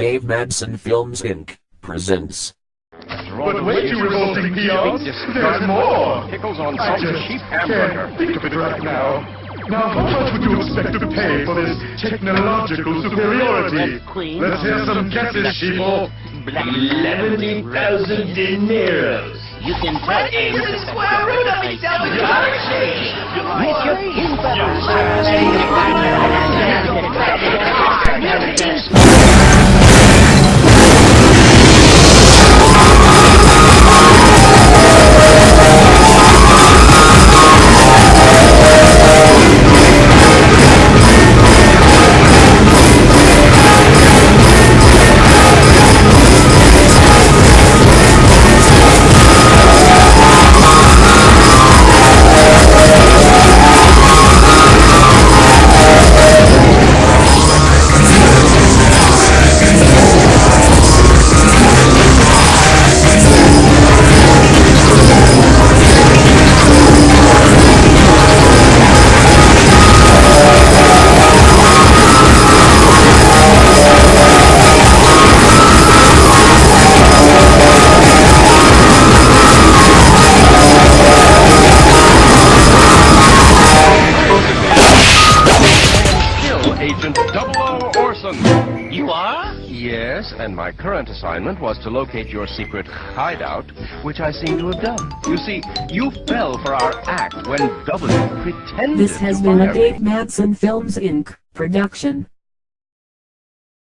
Dave Madsen Films Inc. presents. But wait, you revolting peons! There's more! Pickles on I just sheep can't hamburger. think of it right now. Now, how much would you expect to pay for this technological superiority? Let's hear some guesses, sheeple. 11,000 dineros. You can tell Ames to the square root of Double O Orson. You are? Yes, and my current assignment was to locate your secret hideout, which I seem to have done. You see, you fell for our act when W pretended This has to been a Dave me. Madsen Films Inc. production.